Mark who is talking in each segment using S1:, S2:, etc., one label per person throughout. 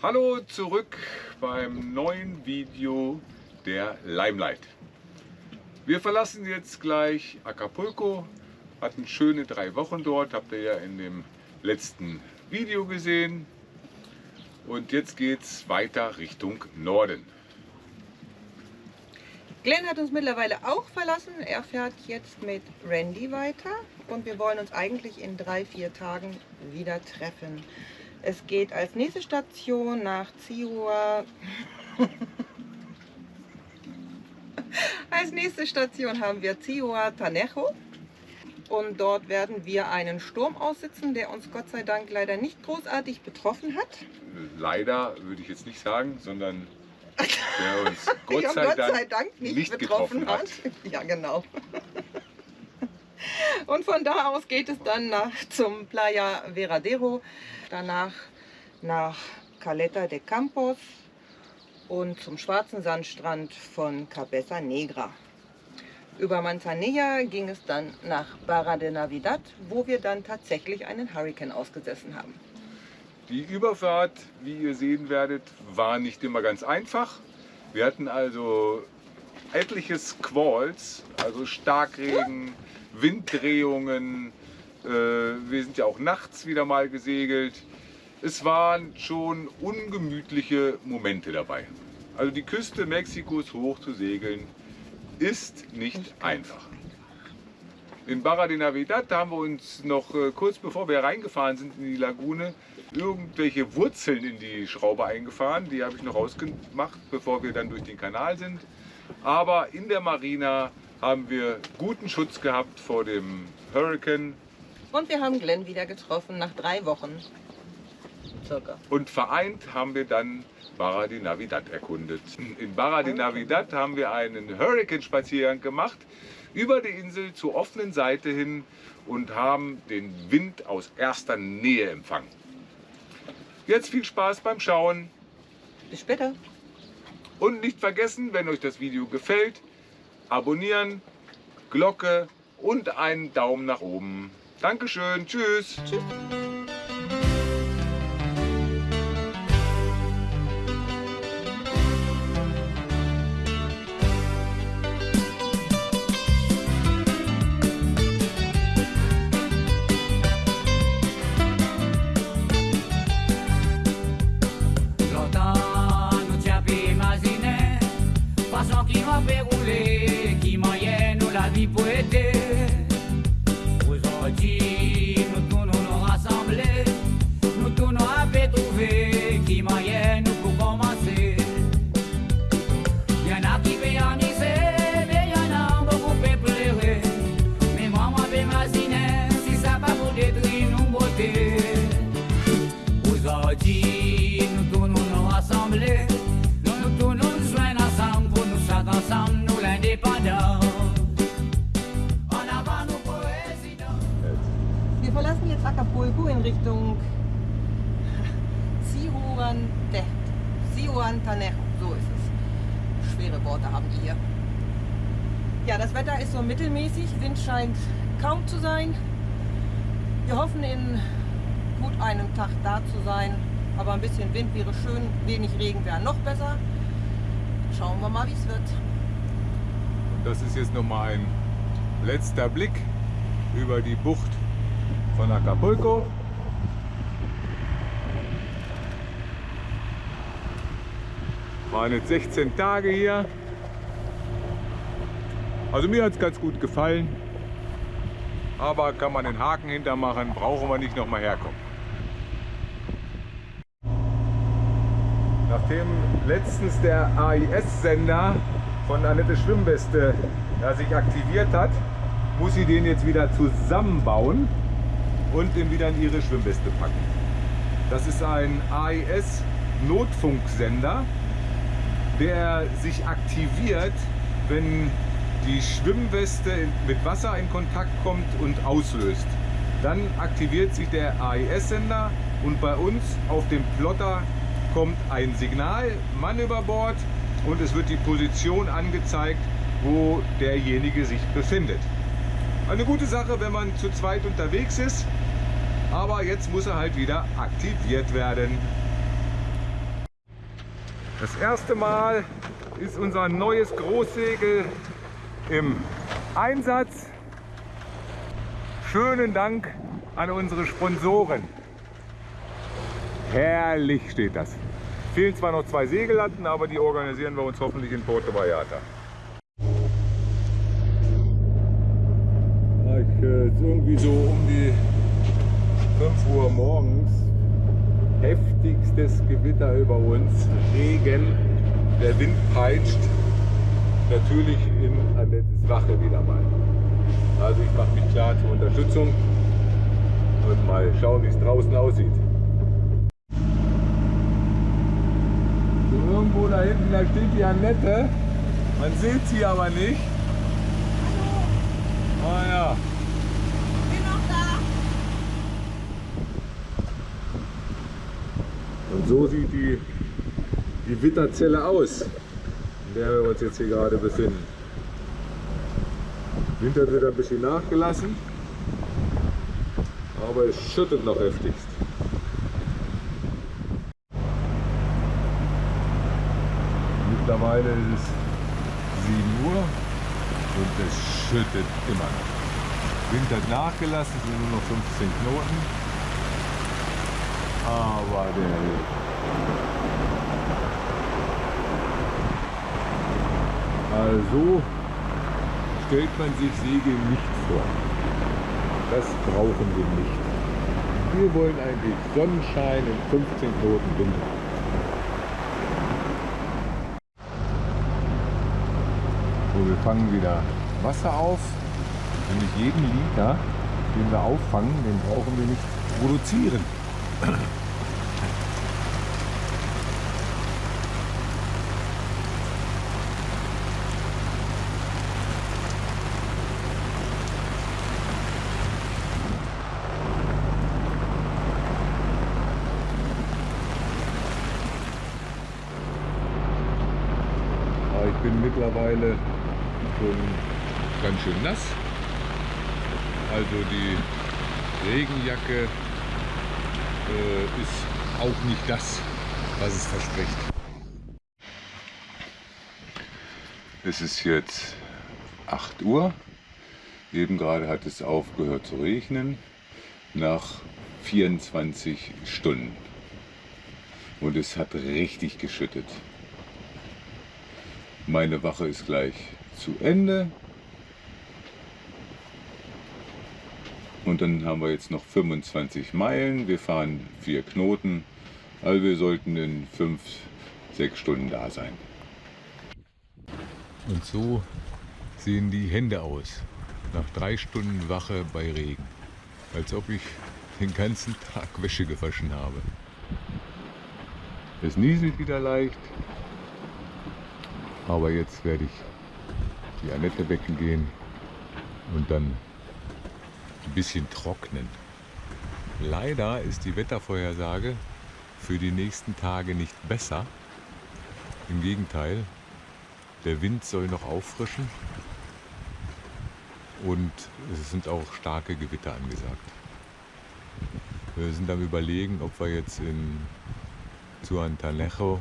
S1: Hallo zurück beim neuen Video der Limelight. Wir verlassen jetzt gleich Acapulco, hatten schöne drei Wochen dort, habt ihr ja in dem letzten Video gesehen. Und jetzt geht es weiter Richtung Norden.
S2: Glenn hat uns mittlerweile auch verlassen. Er fährt jetzt mit Randy weiter und wir wollen uns eigentlich in drei, vier Tagen wieder treffen. Es geht als nächste Station nach Ziua. als nächste Station haben wir Ziua Tanejo. Und dort werden wir einen Sturm aussitzen, der uns Gott sei Dank leider nicht großartig betroffen hat.
S1: Leider würde ich jetzt nicht sagen, sondern der uns Gott, sei,
S2: Gott
S1: Dank
S2: sei Dank nicht,
S1: nicht
S2: betroffen
S1: getroffen
S2: hat. Ja, genau. Und von da aus geht es dann nach, zum Playa Veradero, danach nach Caleta de Campos und zum schwarzen Sandstrand von Cabeza Negra. Über Manzanilla ging es dann nach Barra de Navidad, wo wir dann tatsächlich einen Hurricane ausgesessen haben.
S1: Die Überfahrt, wie ihr sehen werdet, war nicht immer ganz einfach. Wir hatten also etliche Squalls, also Starkregen, Winddrehungen. Äh, wir sind ja auch nachts wieder mal gesegelt. Es waren schon ungemütliche Momente dabei. Also die Küste Mexikos hoch zu segeln, ist nicht einfach. In Barra de Navidad haben wir uns noch äh, kurz bevor wir reingefahren sind in die Lagune irgendwelche Wurzeln in die Schraube eingefahren. Die habe ich noch rausgemacht, bevor wir dann durch den Kanal sind. Aber in der Marina haben wir guten Schutz gehabt vor dem Hurricane.
S2: Und wir haben Glenn wieder getroffen nach drei Wochen. Circa.
S1: Und vereint haben wir dann Barra de Navidad erkundet. In Barra de Navidad haben wir einen Hurricane-Spaziergang gemacht über die Insel zur offenen Seite hin und haben den Wind aus erster Nähe empfangen. Jetzt viel Spaß beim Schauen.
S2: Bis später.
S1: Und nicht vergessen, wenn euch das Video gefällt, abonnieren, Glocke und einen Daumen nach oben. Dankeschön, tschüss.
S2: Tschüss. Bisschen Wind wäre schön, wenig Regen wäre noch besser. Schauen wir mal, wie es wird.
S1: Und das ist jetzt nochmal ein letzter Blick über die Bucht von Acapulco. Waren jetzt 16 Tage hier. Also mir hat es ganz gut gefallen. Aber kann man den Haken hintermachen, brauchen wir nicht nochmal herkommen. Nachdem letztens der AIS-Sender von Annette Schwimmweste ja, sich aktiviert hat, muss sie den jetzt wieder zusammenbauen und den wieder in ihre Schwimmweste packen. Das ist ein AIS-Notfunksender, der sich aktiviert, wenn die Schwimmweste mit Wasser in Kontakt kommt und auslöst. Dann aktiviert sich der AIS-Sender und bei uns auf dem Plotter kommt ein Signal, Mann über Bord und es wird die Position angezeigt, wo derjenige sich befindet. Eine gute Sache, wenn man zu zweit unterwegs ist, aber jetzt muss er halt wieder aktiviert werden. Das erste Mal ist unser neues Großsegel im Einsatz. Schönen Dank an unsere Sponsoren. Herrlich steht das. Fehlen zwar noch zwei Segellatten, aber die organisieren wir uns hoffentlich in Porto Vallarta. Äh, irgendwie so um die 5 Uhr morgens heftigstes Gewitter über uns, Regen, der Wind peitscht, natürlich in Annettes Wache wieder mal. Also ich mache mich klar zur Unterstützung und mal schauen, wie es draußen aussieht. So irgendwo da hinten, da steht die Annette. Man sieht sie aber nicht. Ah ja.
S2: Bin noch da.
S1: Und so sieht die, die Witterzelle aus, in der wir uns jetzt hier gerade befinden. Wind hat wieder ein bisschen nachgelassen, aber es schüttet noch heftigst. Mittlerweile ist es 7 Uhr und es schüttet immer noch. Wind hat nachgelassen, sind nur noch 15 Knoten. Aber der Also stellt man sich Segeln nicht vor. Das brauchen wir nicht. Wir wollen eigentlich Sonnenschein und 15 Knoten Wind. So, wir fangen wieder Wasser auf. Nämlich jeden Liter, den wir auffangen, den brauchen wir nicht produzieren. Ich bin mittlerweile ganz schön nass. Also die Regenjacke äh, ist auch nicht das, was es verspricht. Es ist jetzt 8 Uhr. Eben gerade hat es aufgehört zu regnen nach 24 Stunden. Und es hat richtig geschüttet. Meine Wache ist gleich zu Ende. Und dann haben wir jetzt noch 25 Meilen. Wir fahren vier Knoten. Also wir sollten in 5, 6 Stunden da sein. Und so sehen die Hände aus. Nach drei Stunden Wache bei Regen. Als ob ich den ganzen Tag Wäsche gewaschen habe. Es nieselt wieder leicht. Aber jetzt werde ich die Annette wecken gehen und dann ein bisschen trocknen. Leider ist die Wettervorhersage für die nächsten Tage nicht besser. Im Gegenteil, der Wind soll noch auffrischen und es sind auch starke Gewitter angesagt. Wir sind am überlegen, ob wir jetzt in Zuantanejo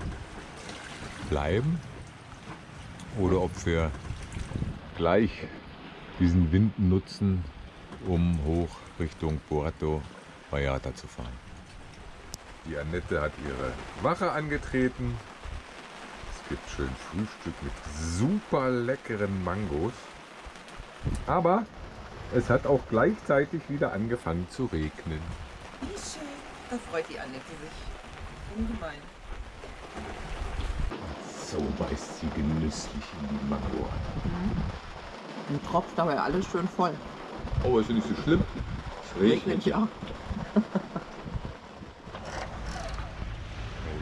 S1: bleiben oder ob wir gleich diesen Wind nutzen, um hoch Richtung Puerto Vallarta zu fahren. Die Annette hat ihre Wache angetreten. Es gibt schön Frühstück mit super leckeren Mangos. Aber es hat auch gleichzeitig wieder angefangen zu regnen.
S2: Wie schön. Da freut die Annette sich. Ungemein.
S1: So beißt sie genüsslich in die Mango.
S3: Und tropft aber alles schön voll.
S1: Oh, ist ja nicht so schlimm. Es regnet.
S3: ja.
S1: So,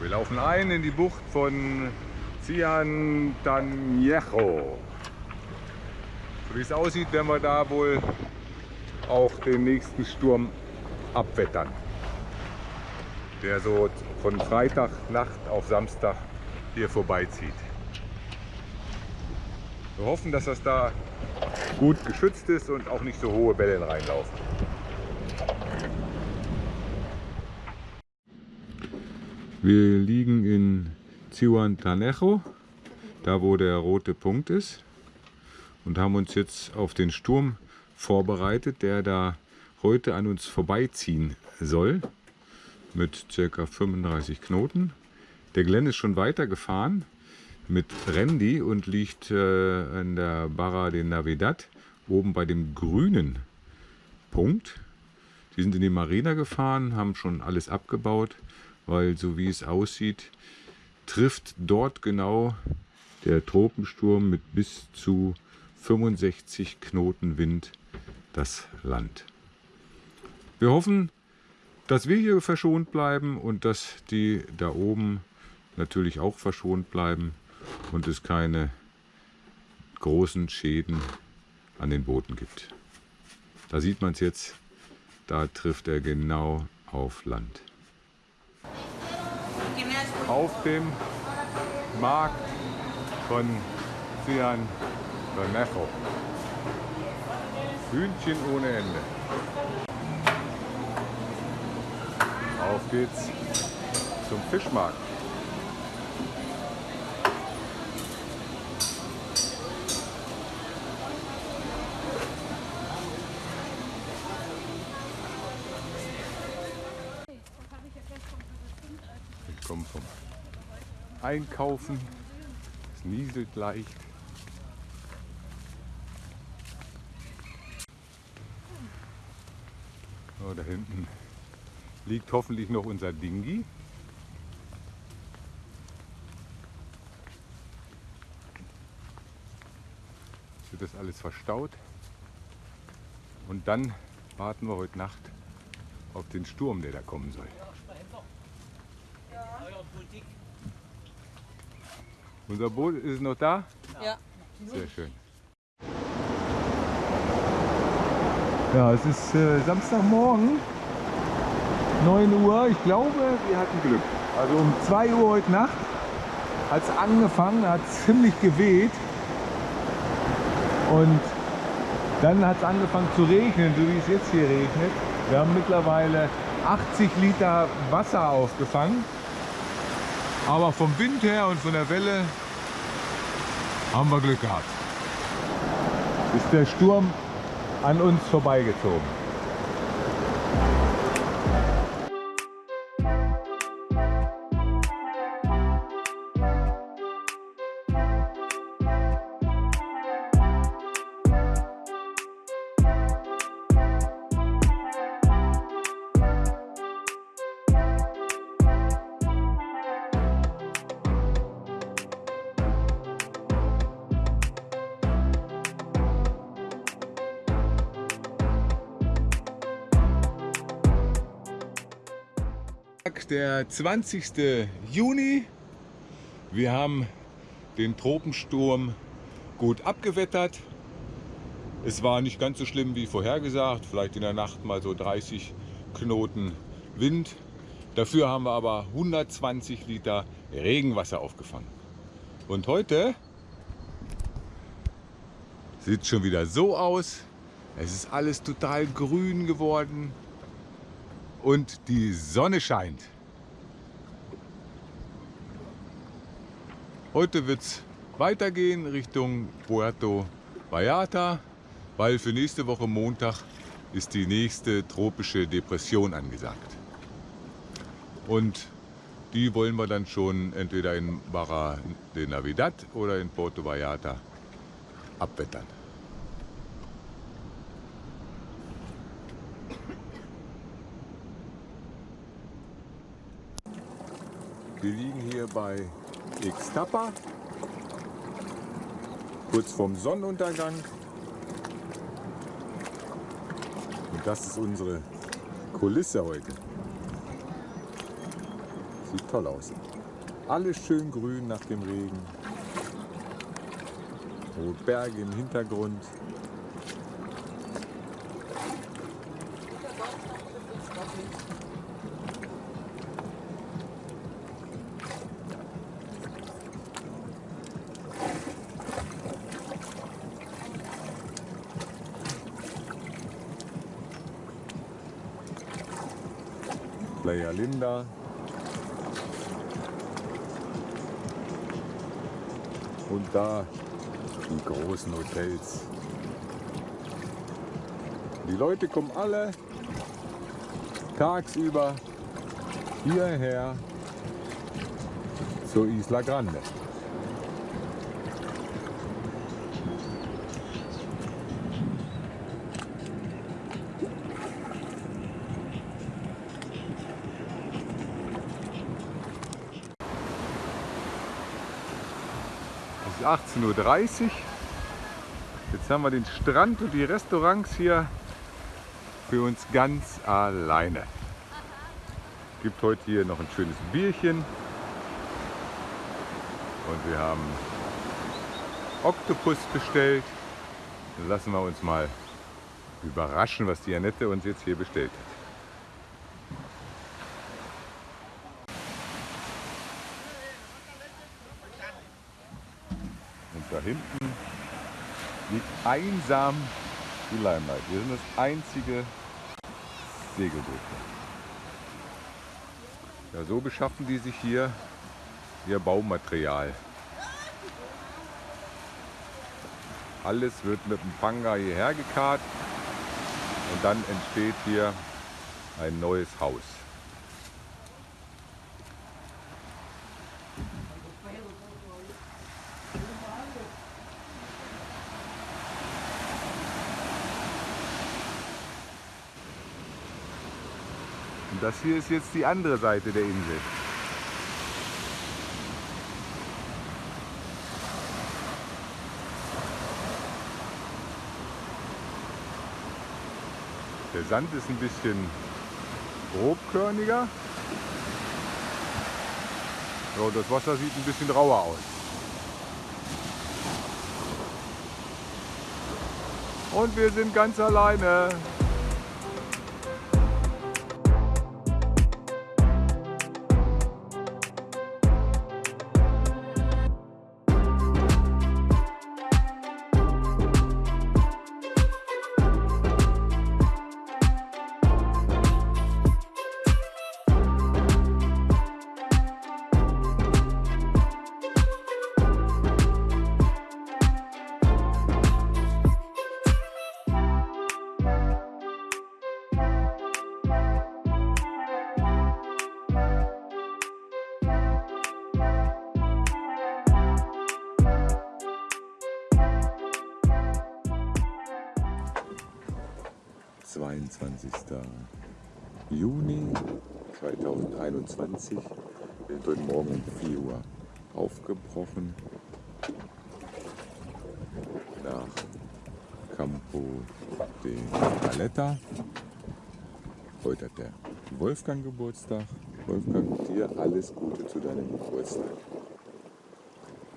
S1: wir laufen ein in die Bucht von Ciantanejo. So wie es aussieht, werden wir da wohl auch den nächsten Sturm abwettern. Der so von Freitagnacht auf Samstag hier vorbeizieht. Wir hoffen, dass das da gut geschützt ist und auch nicht so hohe Wellen reinlaufen. Wir liegen in Zihuatanejo, da wo der rote Punkt ist. Und haben uns jetzt auf den Sturm vorbereitet, der da heute an uns vorbeiziehen soll. Mit ca. 35 Knoten. Der Glenn ist schon weitergefahren mit Randy und liegt äh, in der Barra de Navidad oben bei dem grünen Punkt. Die sind in die Marina gefahren, haben schon alles abgebaut, weil so wie es aussieht, trifft dort genau der Tropensturm mit bis zu 65 Knoten Wind das Land. Wir hoffen, dass wir hier verschont bleiben und dass die da oben natürlich auch verschont bleiben und es keine großen Schäden an den Booten gibt. Da sieht man es jetzt, da trifft er genau auf Land. Auf dem Markt von Cian Bermejo. Hühnchen ohne Ende. Auf geht's zum Fischmarkt. Komme vom Einkaufen. Es nieselt leicht. Oh, da hinten liegt hoffentlich noch unser Dingi. Jetzt wird das alles verstaut. Und dann warten wir heute Nacht auf den Sturm, der da kommen soll. Unser Boot ist noch da?
S2: Ja.
S1: Sehr schön. Ja, es ist äh, Samstagmorgen, 9 Uhr. Ich glaube, wir hatten Glück. Also um 2 Uhr heute Nacht hat es angefangen, hat es ziemlich geweht. Und dann hat es angefangen zu regnen, so wie es jetzt hier regnet. Wir haben mittlerweile 80 Liter Wasser aufgefangen. Aber vom Wind her und von der Welle haben wir Glück gehabt. Ist der Sturm an uns vorbeigezogen. Der 20. Juni. Wir haben den Tropensturm gut abgewettert. Es war nicht ganz so schlimm wie vorhergesagt. Vielleicht in der Nacht mal so 30 Knoten Wind. Dafür haben wir aber 120 Liter Regenwasser aufgefangen. Und heute sieht es schon wieder so aus. Es ist alles total grün geworden und die Sonne scheint. Heute wird es weitergehen Richtung Puerto Vallarta, weil für nächste Woche Montag ist die nächste tropische Depression angesagt. Und die wollen wir dann schon entweder in Barra de Navidad oder in Puerto Vallarta abwettern. Wir liegen hier bei Ixtapa, kurz vorm Sonnenuntergang. Und das ist unsere Kulisse heute. Sieht toll aus. Alles schön grün nach dem Regen. So Berge im Hintergrund. Playa Linda. Und da die großen Hotels. Die Leute kommen alle tagsüber hierher zur Isla Grande. 18.30 Uhr. Jetzt haben wir den Strand und die Restaurants hier für uns ganz alleine. Gibt heute hier noch ein schönes Bierchen. Und wir haben Oktopus bestellt. Lassen wir uns mal überraschen, was die Annette uns jetzt hier bestellt hat. Und da hinten liegt einsam die Limelight. Wir sind das einzige Segelboot. Ja, so beschaffen die sich hier ihr Baumaterial. Alles wird mit dem Panga hierher gekarrt und dann entsteht hier ein neues Haus. Das hier ist jetzt die andere Seite der Insel. Der Sand ist ein bisschen grobkörniger. So, das Wasser sieht ein bisschen rauer aus. Und wir sind ganz alleine. Zweiundzwanzigster Juni 2021. Wir sind heute Morgen um 4 Uhr aufgebrochen nach Campo de Caleta. Heute hat der Wolfgang Geburtstag. Wolfgang, dir alles Gute zu deinem Geburtstag.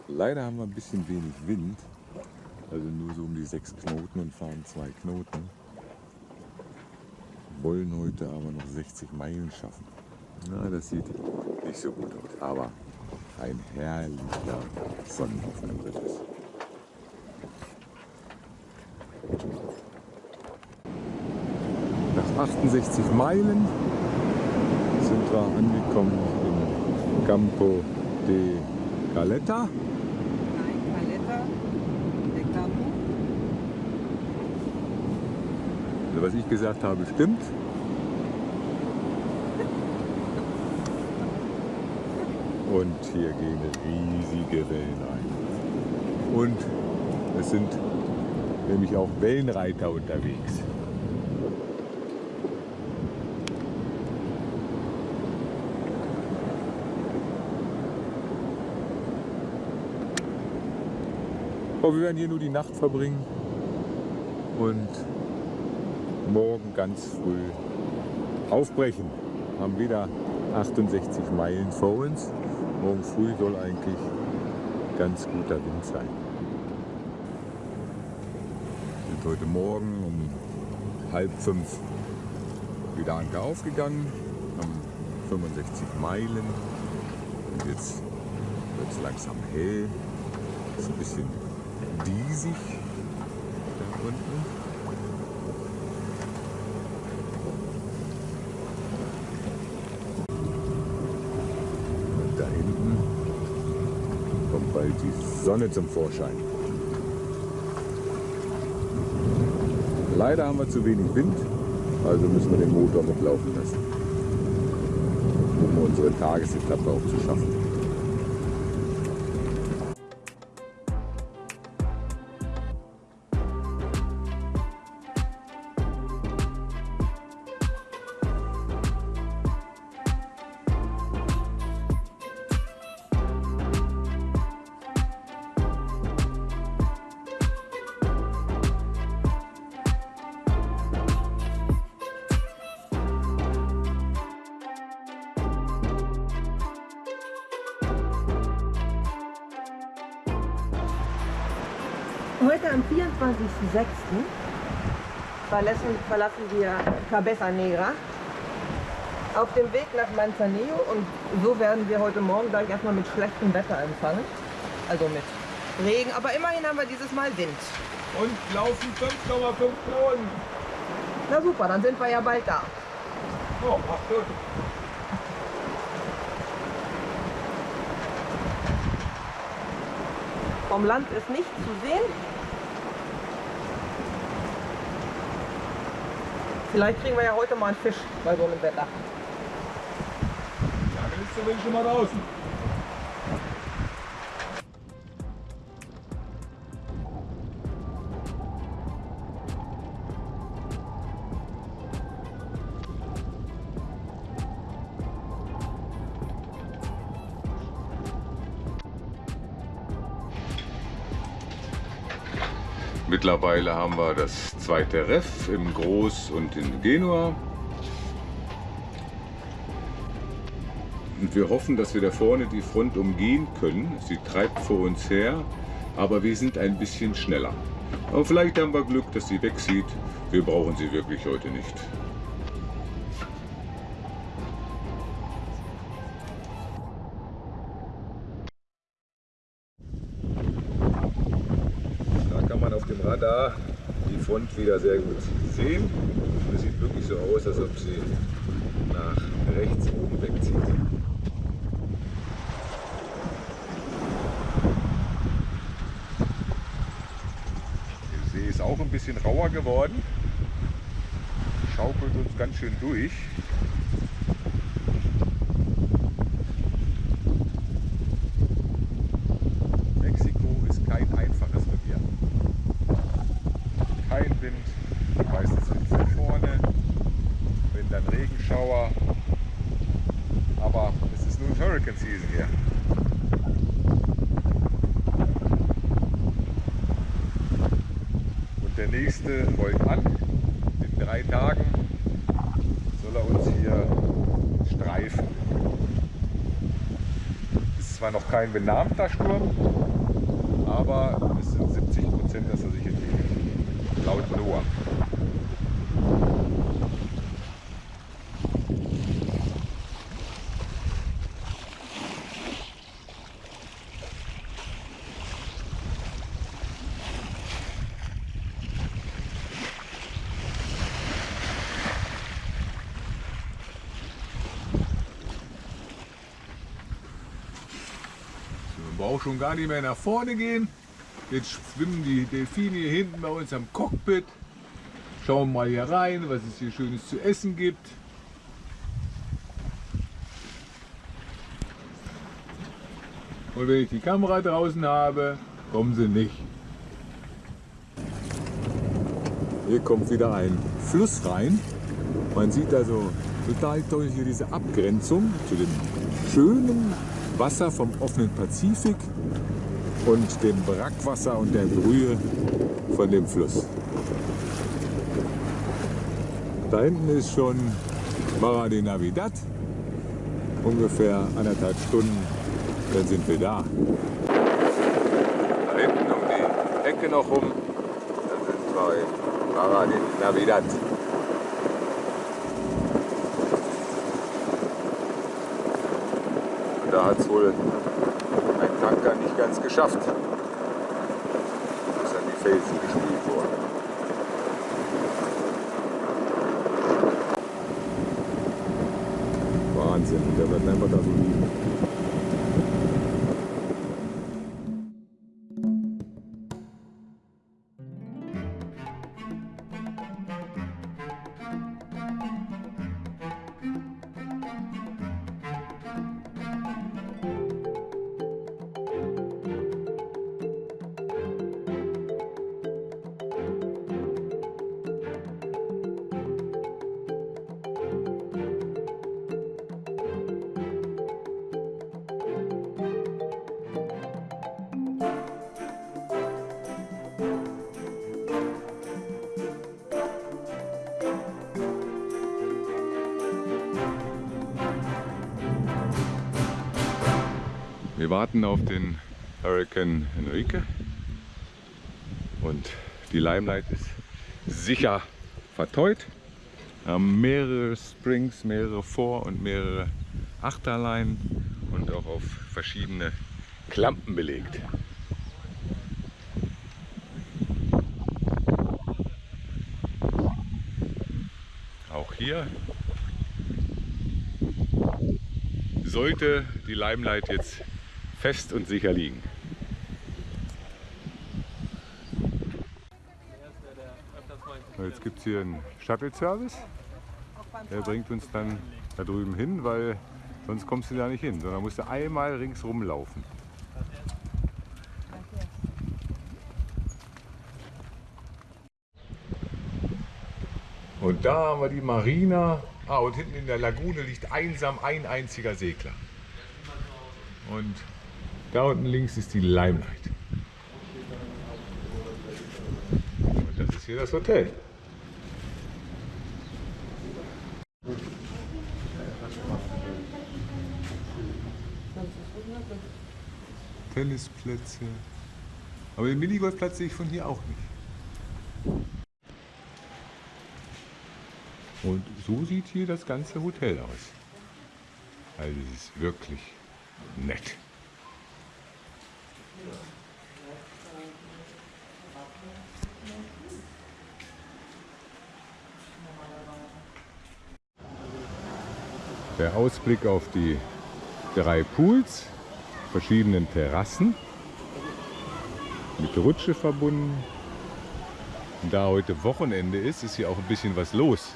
S1: Leider haben wir ein bisschen wenig Wind, also nur so um die sechs Knoten und fahren zwei Knoten. Wollen heute aber noch 60 Meilen schaffen. Na, das sieht nicht so gut aus, aber ein herrlicher Sonnenaufgang wird es. Nach 68 Meilen sind wir angekommen in Campo de Caleta.
S2: Nein, Paletta, der Campo.
S1: Also was ich gesagt habe, stimmt. Und hier gehen riesige Wellen ein. Und es sind nämlich auch Wellenreiter unterwegs. Aber wir werden hier nur die Nacht verbringen und morgen ganz früh aufbrechen. Haben wieder 68 Meilen vor uns. Morgen früh soll eigentlich ganz guter Wind sein. Wir sind heute Morgen um halb fünf wieder Anker aufgegangen, haben 65 Meilen und jetzt wird es langsam hell. Ist ein bisschen diesig da unten. Und da hinten kommt bald die Sonne zum Vorschein. Leider haben wir zu wenig Wind, also müssen wir den Motor mitlaufen lassen, um unsere Tagesetappe auch zu schaffen.
S2: Verlassen, verlassen wir Cabeza Negra auf dem Weg nach Manzanillo und so werden wir heute Morgen gleich erstmal mit schlechtem Wetter empfangen. Also mit Regen, aber immerhin haben wir dieses Mal Wind.
S1: Und laufen 5,5 Knoten.
S2: Na super, dann sind wir ja bald da.
S1: Oh, acht Stunden.
S2: Vom Land ist nichts zu sehen. Vielleicht kriegen wir ja heute mal einen Fisch bei so einem Wetter.
S1: Ja, dann ist zumindest schon mal draußen. Mittlerweile haben wir das zweite Reff im Groß und in Genua. Und wir hoffen, dass wir da vorne die Front umgehen können. Sie treibt vor uns her, aber wir sind ein bisschen schneller. Aber vielleicht haben wir Glück, dass sie wegsieht. Wir brauchen sie wirklich heute nicht. Wieder sehr gut sehen. Es sieht wirklich so aus, als ob sie nach rechts oben wegzieht. Der See ist auch ein bisschen rauer geworden. Schaukelt uns ganz schön durch. Mexiko ist kein einfaches Revier. Kein Wind, meistens Wind von vorne, wenn dann Regenschauer. Aber es ist nun Hurricane Season hier. Und der nächste rollt an. In drei Tagen soll er uns hier streifen. Ist zwar noch kein benannter Sturm, aber es sind 70 Prozent, dass er sich Braucht schon gar nicht mehr nach vorne gehen. Jetzt schwimmen die Delfine hier hinten bei uns am Cockpit. Schauen mal hier rein, was es hier Schönes zu essen gibt. Und wenn ich die Kamera draußen habe, kommen sie nicht. Hier kommt wieder ein Fluss rein. Man sieht also total toll hier diese Abgrenzung zu dem schönen Wasser vom offenen Pazifik und dem Brackwasser und der Brühe von dem Fluss. Da hinten ist schon Barra de Navidad, ungefähr anderthalb Stunden, dann sind wir da. Da hinten um die Ecke noch rum, dann sind wir in Barra de Navidad. Und da hat es wohl ein Tanker nicht ganz geschafft. Ist an die Felsen gespielt Wir warten auf den Hurricane Enrique und die Limelight ist sicher verteut. Wir haben mehrere Springs, mehrere Vor- und mehrere Achterleinen und auch auf verschiedene Klampen belegt. Auch hier sollte die Limelight jetzt fest und sicher liegen. Jetzt gibt es hier einen Shuttle-Service. Der bringt uns dann da drüben hin, weil sonst kommst du da nicht hin, sondern musst du einmal ringsrum laufen. Und da haben wir die Marina. Ah, und hinten in der Lagune liegt einsam ein einziger Segler. Und da unten links ist die Limelight. Und das ist hier das Hotel. Tennisplätze. Aber den Minigolfplatz sehe ich von hier auch nicht. Und so sieht hier das ganze Hotel aus. Also es ist wirklich nett. Der Ausblick auf die drei Pools, verschiedenen Terrassen, mit Rutsche verbunden. Und da heute Wochenende ist, ist hier auch ein bisschen was los.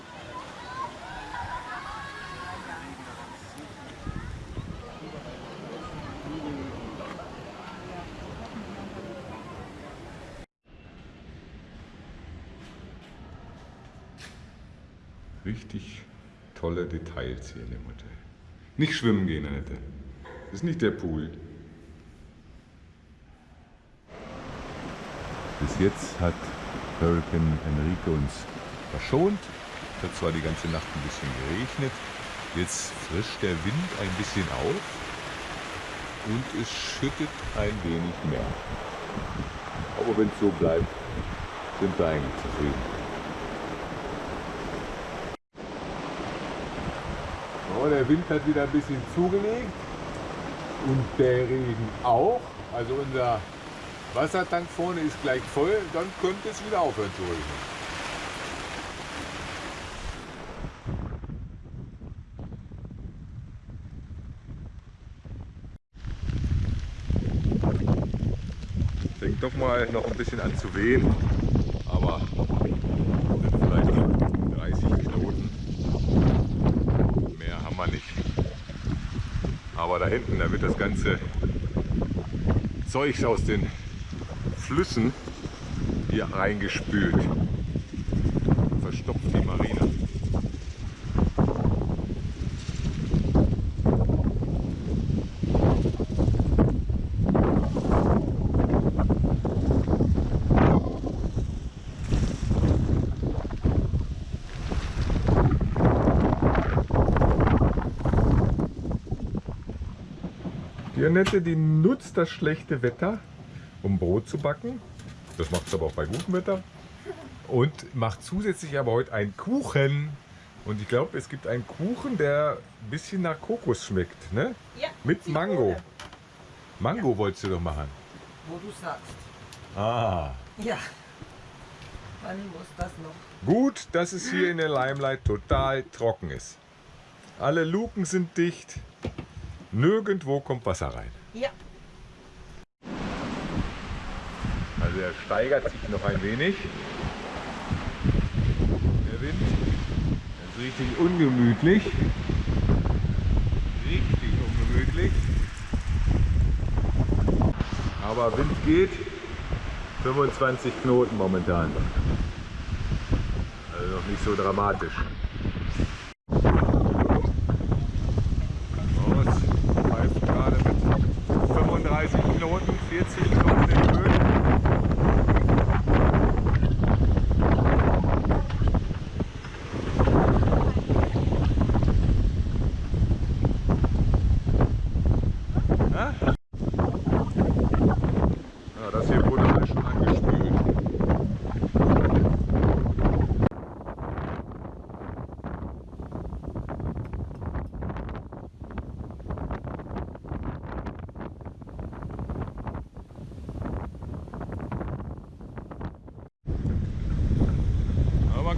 S1: Richtig tolle Details hier in dem Hotel. Nicht schwimmen gehen, Annette. Das ist nicht der Pool. Bis jetzt hat Hurricane Enrique uns verschont. Es hat zwar die ganze Nacht ein bisschen geregnet. Jetzt frischt der Wind ein bisschen auf und es schüttet ein wenig mehr. Aber wenn es so bleibt, sind wir eigentlich zufrieden. Der Wind hat wieder ein bisschen zugelegt und der Regen auch. Also unser Wassertank vorne ist gleich voll, dann könnte es wieder aufhören zu regnen. Doch mal noch ein bisschen an zu wehen, aber sind vielleicht noch 30 Knoten. Mehr haben wir nicht. Aber da hinten, da wird das ganze Zeugs aus den Flüssen hier reingespült. Verstopft die Marina. Die Annette, die nutzt das schlechte Wetter, um Brot zu backen. Das macht es aber auch bei gutem Wetter. Und macht zusätzlich aber heute einen Kuchen. Und ich glaube, es gibt einen Kuchen, der ein bisschen nach Kokos schmeckt. Ne?
S2: Ja,
S1: Mit. Mango. Mango wolltest du doch machen.
S2: Wo du sagst.
S1: Ah.
S2: Ja. Wann muss das noch?
S1: Gut, dass es hier in der Limelight total trocken ist. Alle Luken sind dicht. Nirgendwo kommt Wasser rein.
S2: Ja.
S1: Also er steigert sich noch ein wenig. Der Wind. Das ist richtig ungemütlich. Richtig ungemütlich. Aber Wind geht. 25 Knoten momentan. Also noch nicht so dramatisch. Oh, es pfeift gerade mit 35 Knoten, 40 Knoten in Höhe.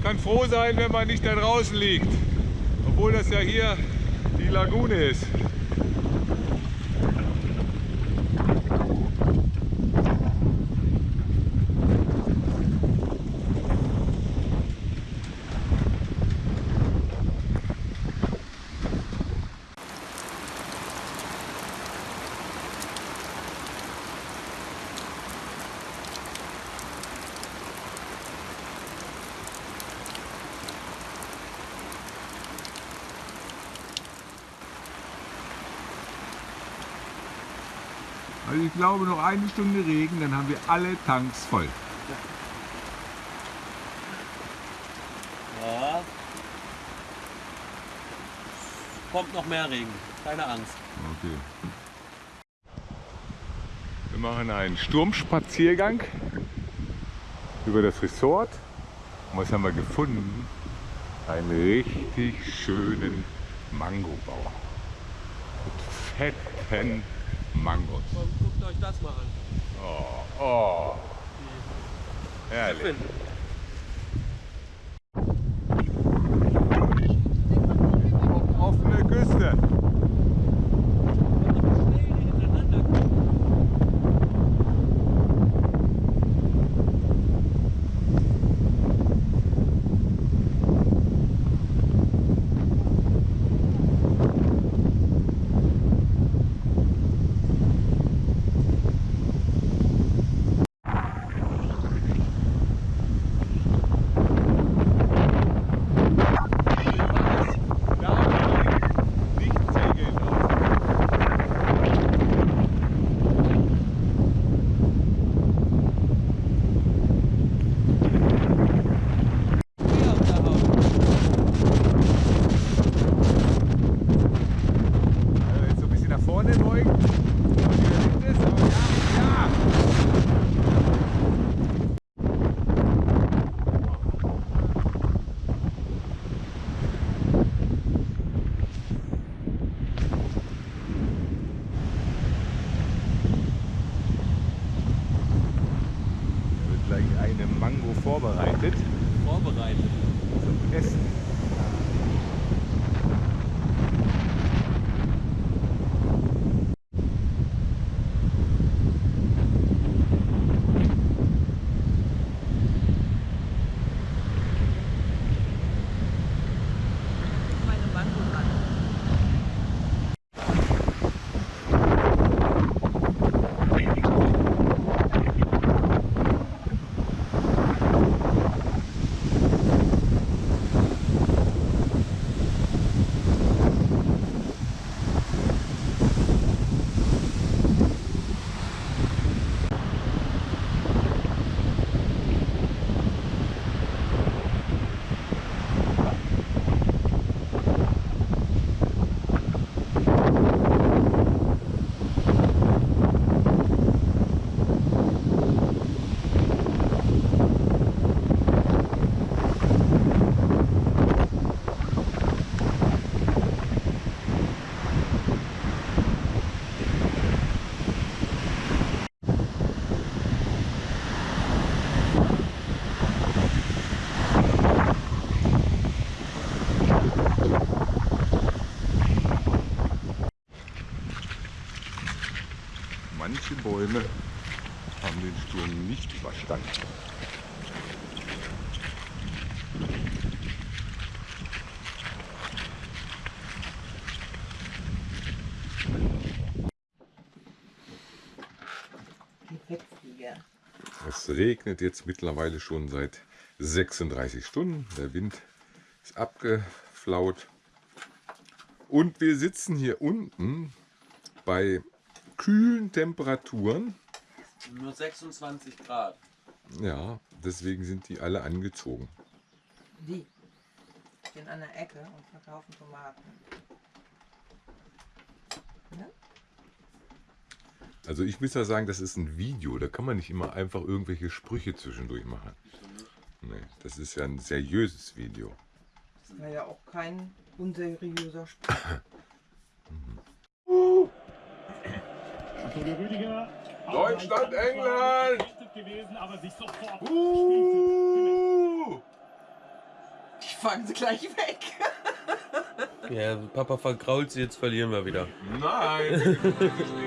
S1: kann froh sein, wenn man nicht da draußen liegt. Obwohl das ja hier die Lagune ist. Also ich glaube noch eine Stunde Regen, dann haben wir alle Tanks voll.
S4: Ja. Kommt noch mehr Regen, keine Angst.
S1: Okay. Wir machen einen Sturmspaziergang über das Resort. Und was haben wir gefunden? Einen richtig schönen Mangobauer. Mit fetten Mangos.
S4: Euch das mal an.
S1: Oh, oh. Herrlich.
S4: Finn,
S1: Es regnet jetzt mittlerweile schon seit 36 Stunden. Der Wind ist abgeflaut. Und wir sitzen hier unten bei kühlen Temperaturen.
S4: Nur 26 Grad.
S1: Ja, deswegen sind die alle angezogen.
S3: Die stehen an der Ecke und verkaufen Tomaten.
S1: Also ich muss ja sagen, das ist ein Video. Da kann man nicht immer einfach irgendwelche Sprüche zwischendurch machen. Nee, das ist ja ein seriöses Video.
S3: Das war ja auch kein unseriöser Spruch.
S5: Antonio Rüdiger.
S1: Deutschland, England!
S5: Gewesen, aber sich sofort
S1: Uh!
S2: fahren sie gleich weg.
S4: Ja, Papa vergrault sie, jetzt verlieren wir wieder.
S6: Nein,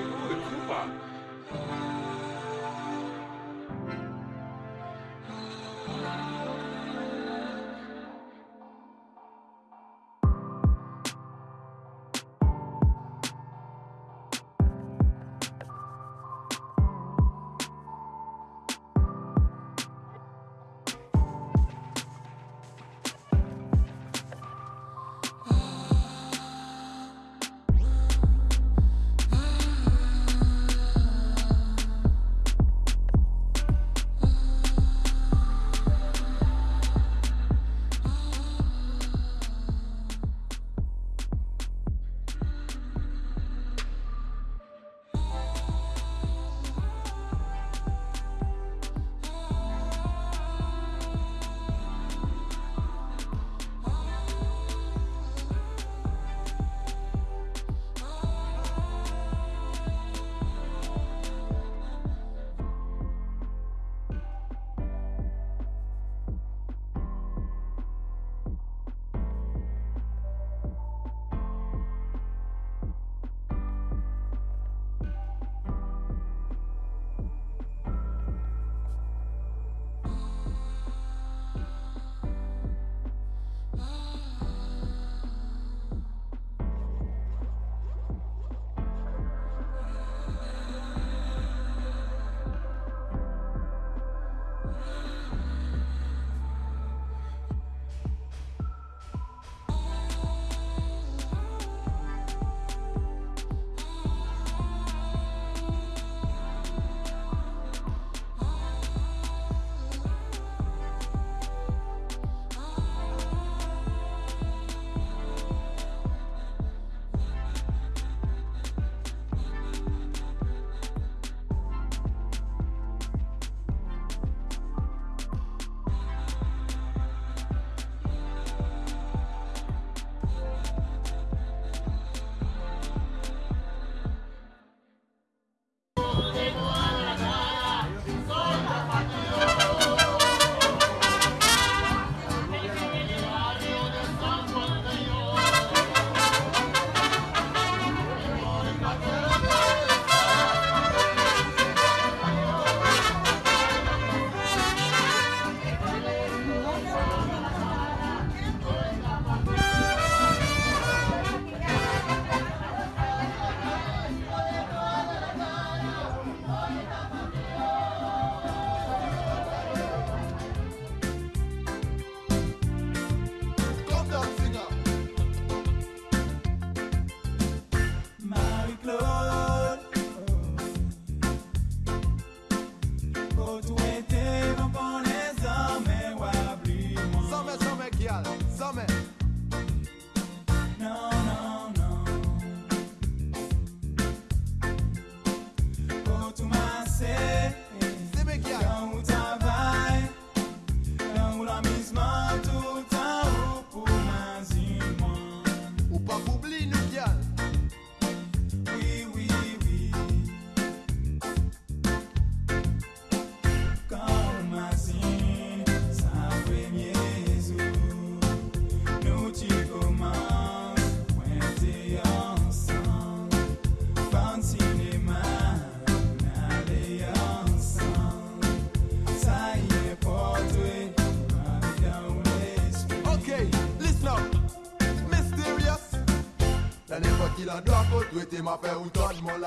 S7: Dwete ma fe ou ton, mon